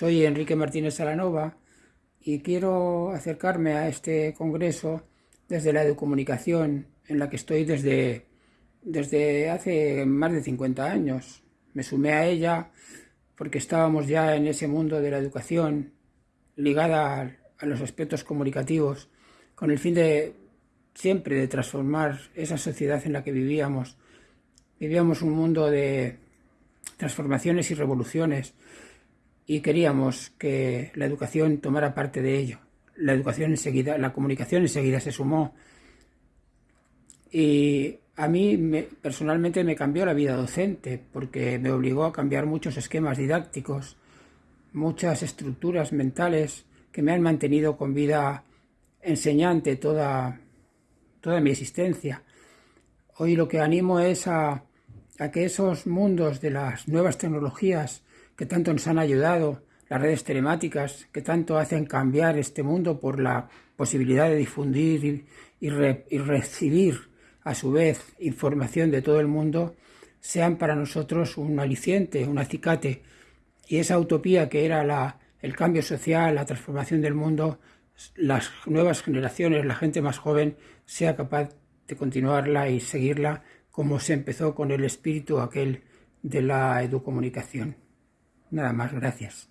Soy Enrique Martínez Salanova y quiero acercarme a este congreso desde la educomunicación en la que estoy desde, desde hace más de 50 años. Me sumé a ella porque estábamos ya en ese mundo de la educación ligada a los aspectos comunicativos con el fin de siempre de transformar esa sociedad en la que vivíamos. Vivíamos un mundo de transformaciones y revoluciones y queríamos que la educación tomara parte de ello. La educación enseguida, la comunicación enseguida se sumó y a mí personalmente me cambió la vida docente porque me obligó a cambiar muchos esquemas didácticos, muchas estructuras mentales que me han mantenido con vida enseñante toda, toda mi existencia. Hoy lo que animo es a, a que esos mundos de las nuevas tecnologías que tanto nos han ayudado, las redes telemáticas que tanto hacen cambiar este mundo por la posibilidad de difundir y, recibir a su vez información de todo el mundo, sean para nosotros un aliciente, un acicate. Y esa utopía que era el cambio social, la transformación del mundo, las nuevas generaciones, la gente más joven, sea capaz de continuarla y seguirla como se empezó con el espíritu aquel de la educomunicación. Nada más, gracias.